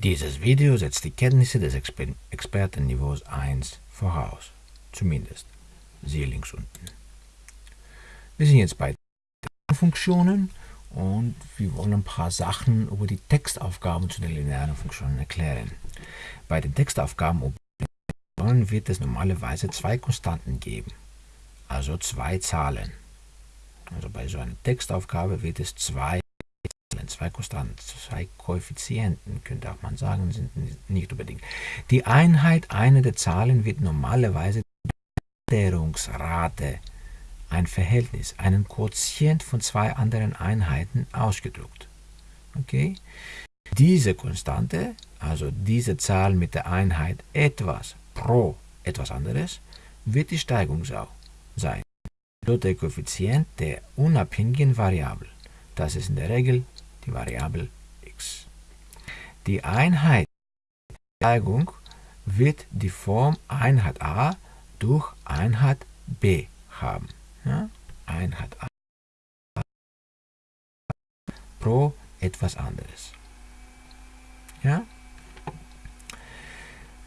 Dieses Video setzt die Kenntnisse des Exper Expertenniveaus 1 voraus. Zumindest. Siehe links unten. Wir sind jetzt bei Funktionen und wir wollen ein paar Sachen über die Textaufgaben zu den linearen Funktionen erklären. Bei den Textaufgaben wird es normalerweise zwei Konstanten geben, also zwei Zahlen. Also bei so einer Textaufgabe wird es zwei zwei Konstanten, zwei Koeffizienten, könnte auch man sagen, sind nicht unbedingt. Die Einheit einer der Zahlen wird normalerweise die Änderungsrate, ein Verhältnis, einen Quotient von zwei anderen Einheiten ausgedrückt. Okay? Diese Konstante, also diese Zahl mit der Einheit etwas pro etwas anderes, wird die Steigung sein. Dort der Koeffizient der unabhängigen Variable. Das ist in der Regel die Variable x. Die Einheit der Steigung wird die Form Einheit a durch Einheit b haben. Ja? Einheit a pro etwas anderes. Ja?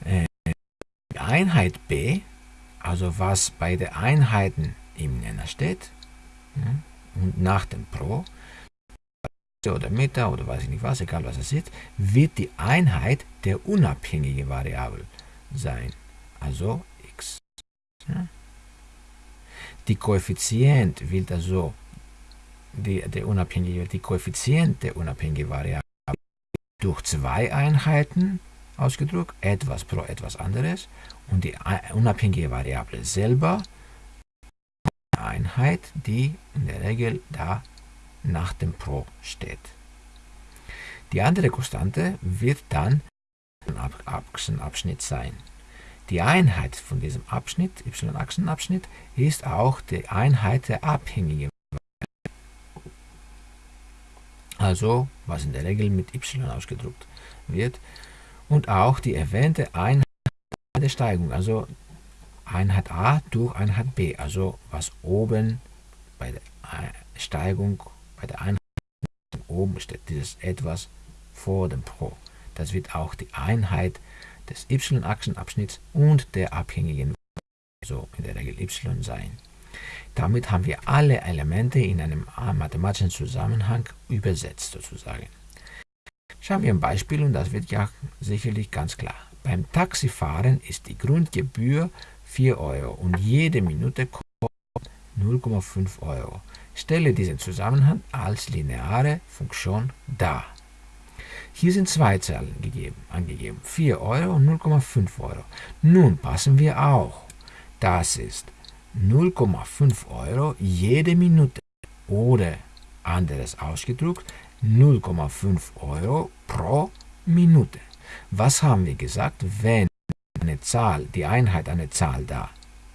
Äh, die Einheit b, also was bei den Einheiten im Nenner steht, und nach dem Pro, oder Meter oder weiß ich nicht was, egal was es ist, wird die Einheit der unabhängigen Variable sein, also x. Ja? Die Koeffizient wird also die, der unabhängige, die Koeffizient der unabhängigen Variable durch zwei Einheiten ausgedrückt, etwas pro etwas anderes, und die unabhängige Variable selber Einheit, die in der Regel da nach dem Pro steht. Die andere Konstante wird dann ein Achsenabschnitt sein. Die Einheit von diesem Abschnitt, y-Achsenabschnitt, ist auch die Einheit der abhängigen also was in der Regel mit y ausgedrückt wird, und auch die erwähnte Einheit der Steigung, also Einheit a durch Einheit b, also was oben bei der Steigung bei der Einheit oben steht dieses etwas vor dem Pro. Das wird auch die Einheit des y-Achsenabschnitts und der abhängigen, so in der Regel y sein. Damit haben wir alle Elemente in einem mathematischen Zusammenhang übersetzt sozusagen. Schauen wir ein Beispiel und das wird ja sicherlich ganz klar. Beim Taxifahren ist die Grundgebühr 4 Euro und jede Minute kostet 0,5 Euro. Stelle diesen Zusammenhang als lineare Funktion dar. Hier sind zwei Zahlen gegeben, angegeben, 4 Euro und 0,5 Euro. Nun passen wir auch. Das ist 0,5 Euro jede Minute oder anderes ausgedrückt 0,5 Euro pro Minute. Was haben wir gesagt, wenn eine Zahl, die Einheit eine Zahl da,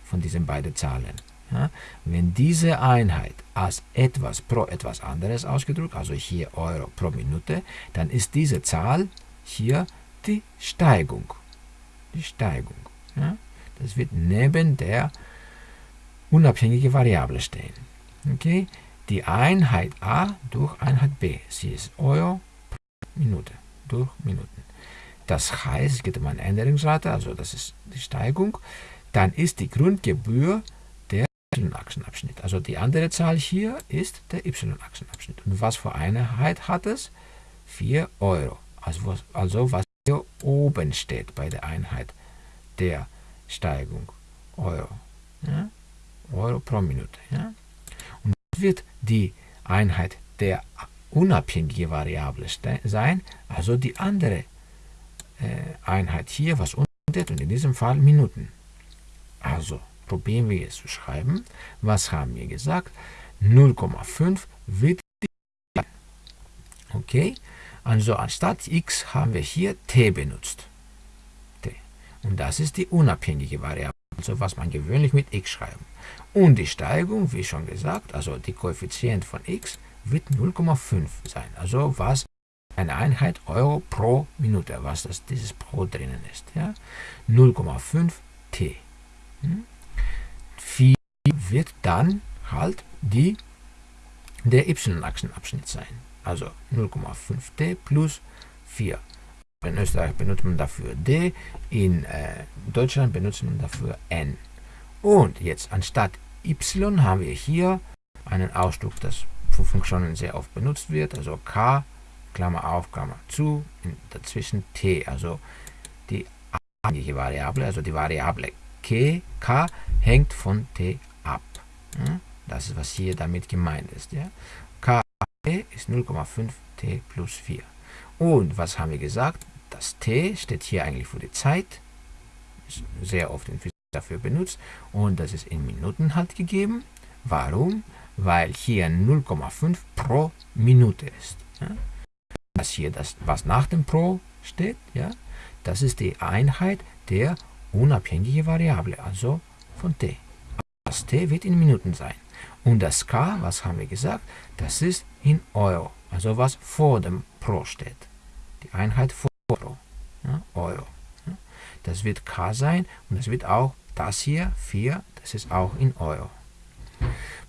von diesen beiden Zahlen, ja, wenn diese Einheit als etwas pro etwas anderes ausgedrückt, also hier Euro pro Minute, dann ist diese Zahl hier die Steigung. Die Steigung. Ja. Das wird neben der unabhängigen Variable stehen. Okay? Die Einheit a durch Einheit b. Sie ist Euro pro Minute. Durch Minuten. Das heißt, es geht um eine Änderungsrate, also das ist die Steigung. Dann ist die Grundgebühr y-Achsenabschnitt. Also die andere Zahl hier ist der y-Achsenabschnitt. Und was für Einheit hat es? 4 Euro. Also, also was hier oben steht bei der Einheit der Steigung. Euro. Ja? Euro pro Minute. Ja? Und wird die Einheit der unabhängigen Variable sein, also die andere äh, Einheit hier, was unten steht, und in diesem Fall Minuten. Also probieren wir es zu schreiben. Was haben wir gesagt? 0,5 wird Okay, also anstatt x haben wir hier t benutzt. t. Und das ist die unabhängige Variable, also was man gewöhnlich mit x schreiben. Und die Steigung, wie schon gesagt, also die Koeffizient von x, wird 0,5 sein. Also was eine Einheit Euro pro Minute, was das, dieses pro drinnen ist. Ja? 0,5 t. Hm? 4 wird dann halt die, der y-Achsenabschnitt sein. Also 0,5t plus 4. In Österreich benutzt man dafür D, in äh, Deutschland benutzt man dafür N. Und jetzt anstatt y haben wir hier einen Ausdruck, das für Funktionen sehr oft benutzt wird, also k, Klammer auf, Klammer zu, dazwischen t, also die abhängige Variable, also die Variable k, k hängt von t ab. Das ist, was hier damit gemeint ist. Ja? k ist 0,5 t plus 4. Und was haben wir gesagt? Das t steht hier eigentlich für die Zeit, ist sehr oft in Physik dafür benutzt, und das ist in Minuten halt gegeben. Warum? Weil hier 0,5 pro Minute ist. Ja? Das hier, das, was nach dem pro steht, ja, das ist die Einheit der unabhängigen Variable, also von t. Das t wird in Minuten sein. Und das k, was haben wir gesagt, das ist in Euro, also was vor dem pro steht. Die Einheit vor Euro. Ja, Euro. Ja. Das wird k sein und das wird auch das hier, 4, das ist auch in Euro.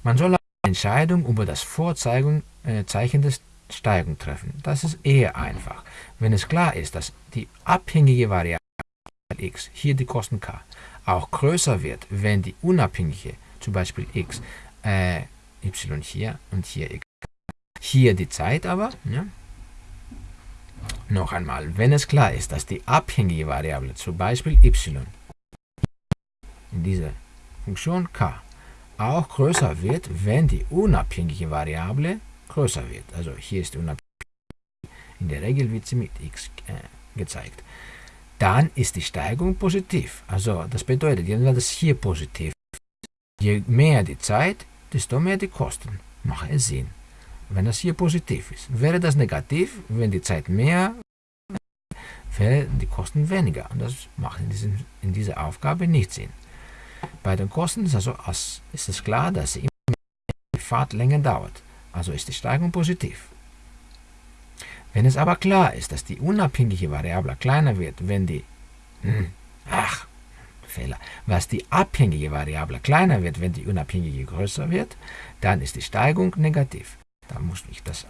Man soll eine Entscheidung über das Vorzeichen äh, des Steigung treffen. Das ist eher einfach. Wenn es klar ist, dass die abhängige Variable x, hier die Kosten k, auch größer wird, wenn die unabhängige, zum Beispiel x, äh, y hier und hier x. Hier die Zeit aber, ja. noch einmal, wenn es klar ist, dass die abhängige Variable, zum Beispiel y, in dieser Funktion k, auch größer wird, wenn die unabhängige Variable größer wird. Also hier ist die unabhängige in der Regel wird sie mit x äh, gezeigt. Dann ist die Steigung positiv. Also das bedeutet, wenn das hier positiv ist, je mehr die Zeit, desto mehr die Kosten. Macht es Sinn. Wenn das hier positiv ist. Wäre das negativ, wenn die Zeit mehr wären die Kosten weniger. Und das macht in, diesem, in dieser Aufgabe nicht Sinn. Bei den Kosten ist, also, ist es klar, dass die Fahrt länger dauert. Also ist die Steigung positiv. Wenn es aber klar ist, dass die unabhängige Variable kleiner wird, wenn die, hm, ach, Fehler, was die abhängige Variable kleiner wird, wenn die unabhängige größer wird, dann ist die Steigung negativ. Da muss ich das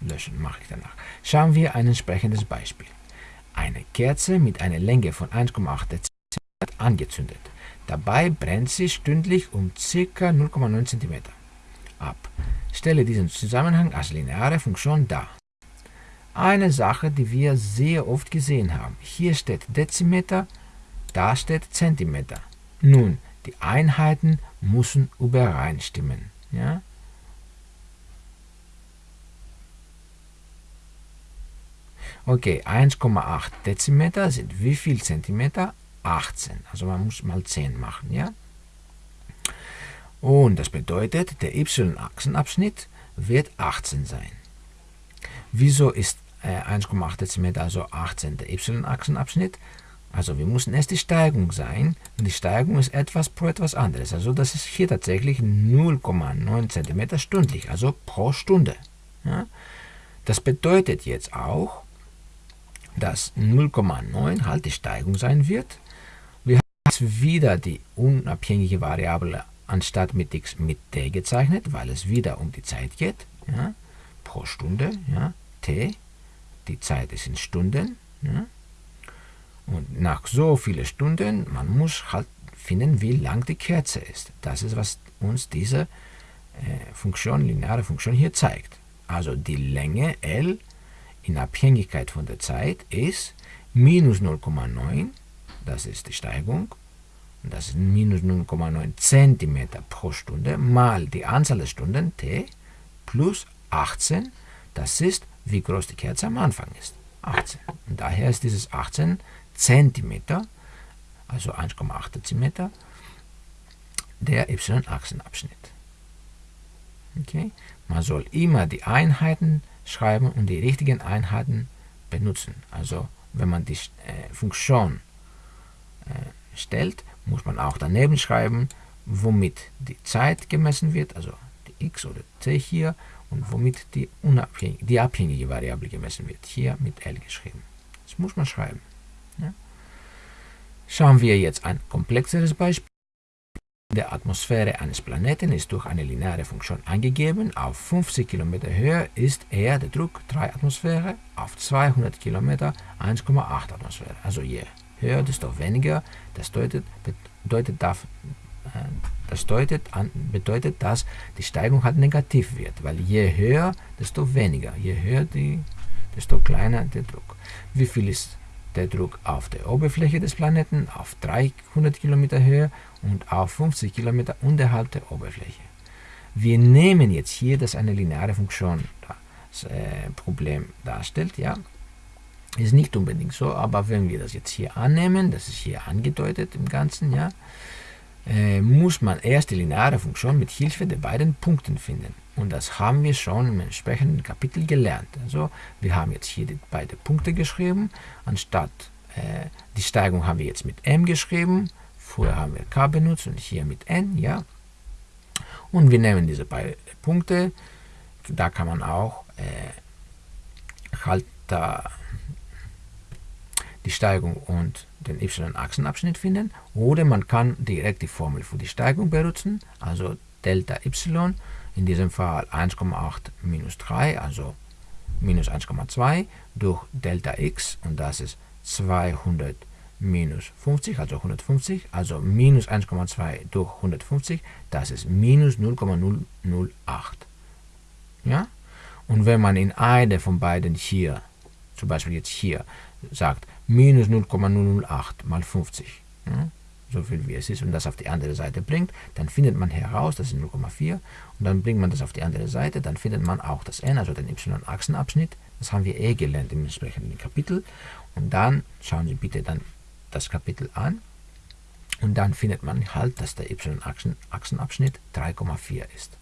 löschen, mache ich danach. Schauen wir ein entsprechendes Beispiel. Eine Kerze mit einer Länge von 1,8 cm angezündet. Dabei brennt sie stündlich um ca. 0,9 cm ab. Stelle diesen Zusammenhang als lineare Funktion dar. Eine Sache, die wir sehr oft gesehen haben. Hier steht Dezimeter, da steht Zentimeter. Nun, die Einheiten müssen übereinstimmen. Ja? Okay, 1,8 Dezimeter sind wie viel Zentimeter? 18. Also man muss mal 10 machen. Ja? Und das bedeutet, der y-Achsenabschnitt wird 18 sein. Wieso ist äh, 1,8 cm also 18 der y-Achsenabschnitt? Also wir müssen erst die Steigung sein. Und die Steigung ist etwas pro etwas anderes. Also das ist hier tatsächlich 0,9 cm stündlich, also pro Stunde. Ja? Das bedeutet jetzt auch, dass 0,9 halt die Steigung sein wird. Wir haben jetzt wieder die unabhängige Variable anstatt mit x mit t gezeichnet, weil es wieder um die Zeit geht, ja, pro Stunde, ja, t, die Zeit ist in Stunden, ja, und nach so vielen Stunden, man muss halt finden, wie lang die Kerze ist. Das ist, was uns diese äh, Funktion, lineare Funktion hier zeigt. Also die Länge L in Abhängigkeit von der Zeit ist minus 0,9, das ist die Steigung, das ist minus 0,9 cm pro Stunde, mal die Anzahl der Stunden t plus 18, das ist, wie groß die Kerze am Anfang ist, 18. Und daher ist dieses 18 cm, also 1,8 cm, der y-Achsenabschnitt. Okay? Man soll immer die Einheiten schreiben und die richtigen Einheiten benutzen. Also wenn man die äh, Funktion äh, stellt, muss man auch daneben schreiben, womit die Zeit gemessen wird, also die x oder t hier, und womit die, unabhängige, die abhängige Variable gemessen wird, hier mit L geschrieben. Das muss man schreiben. Ja. Schauen wir jetzt ein komplexeres Beispiel. der Atmosphäre eines Planeten ist durch eine lineare Funktion angegeben. Auf 50 Kilometer Höhe ist er, der Druck, 3 Atmosphäre, auf 200 Kilometer 1,8 Atmosphäre. Also je höher, desto weniger. Das bedeutet, bedeutet, darf, äh, das bedeutet, bedeutet, dass die Steigung halt negativ wird, weil je höher, desto weniger. Je höher, die, desto kleiner der Druck. Wie viel ist der Druck auf der Oberfläche des Planeten auf 300 Kilometer Höhe und auf 50 Kilometer unterhalb der Oberfläche. Wir nehmen jetzt hier, dass eine lineare Funktion das äh, Problem darstellt, ja, ist nicht unbedingt so, aber wenn wir das jetzt hier annehmen, das ist hier angedeutet im Ganzen, ja, äh, muss man erst die lineare Funktion mit Hilfe der beiden Punkten finden. Und das haben wir schon im entsprechenden Kapitel gelernt. Also wir haben jetzt hier die beiden Punkte geschrieben, anstatt äh, die Steigung haben wir jetzt mit m geschrieben, vorher haben wir k benutzt und hier mit n, ja. Und wir nehmen diese beiden Punkte, da kann man auch äh, halt da die Steigung und den y-Achsenabschnitt finden. Oder man kann direkt die Formel für die Steigung benutzen, also Delta y, in diesem Fall 1,8 minus 3, also minus 1,2 durch Delta x und das ist 200 minus 50, also 150, also minus 1,2 durch 150, das ist minus 0,008. Ja? Und wenn man in eine von beiden hier, zum Beispiel jetzt hier, sagt minus 0,008 mal 50, ja, so viel wie es ist, und das auf die andere Seite bringt, dann findet man heraus, das ist 0,4, und dann bringt man das auf die andere Seite, dann findet man auch das n, also den y-Achsenabschnitt, das haben wir eh gelernt im entsprechenden Kapitel, und dann schauen Sie bitte dann das Kapitel an, und dann findet man halt, dass der y-Achsenabschnitt 3,4 ist.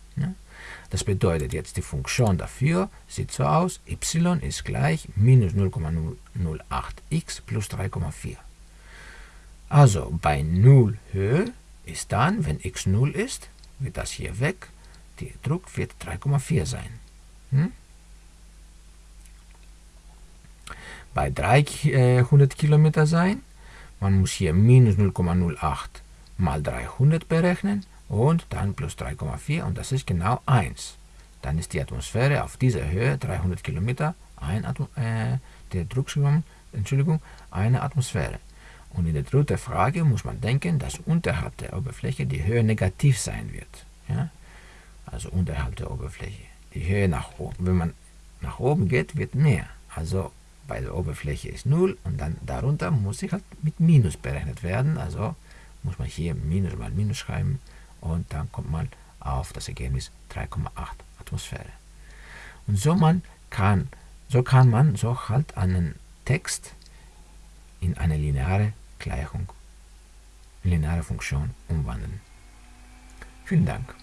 Das bedeutet jetzt, die Funktion dafür sieht so aus, y ist gleich minus 0,008x plus 3,4. Also bei 0 Höhe ist dann, wenn x 0 ist, wird das hier weg, der Druck wird 3,4 sein. Hm? Bei 300 Kilometer sein, man muss hier minus 0,08 mal 300 berechnen und dann plus 3,4 und das ist genau 1. Dann ist die Atmosphäre auf dieser Höhe, 300 Kilometer, ein äh, der Drucksraum, Entschuldigung, eine Atmosphäre. Und in der dritten Frage muss man denken, dass unterhalb der Oberfläche die Höhe negativ sein wird. Ja? Also unterhalb der Oberfläche. Die Höhe nach oben, wenn man nach oben geht, wird mehr. Also bei der Oberfläche ist 0 und dann darunter muss ich halt mit Minus berechnet werden. Also muss man hier Minus mal Minus schreiben und dann kommt man auf das Ergebnis 3,8 Atmosphäre. Und so, man kann, so kann man so halt einen Text in eine lineare Gleichung, lineare Funktion umwandeln. Vielen Dank.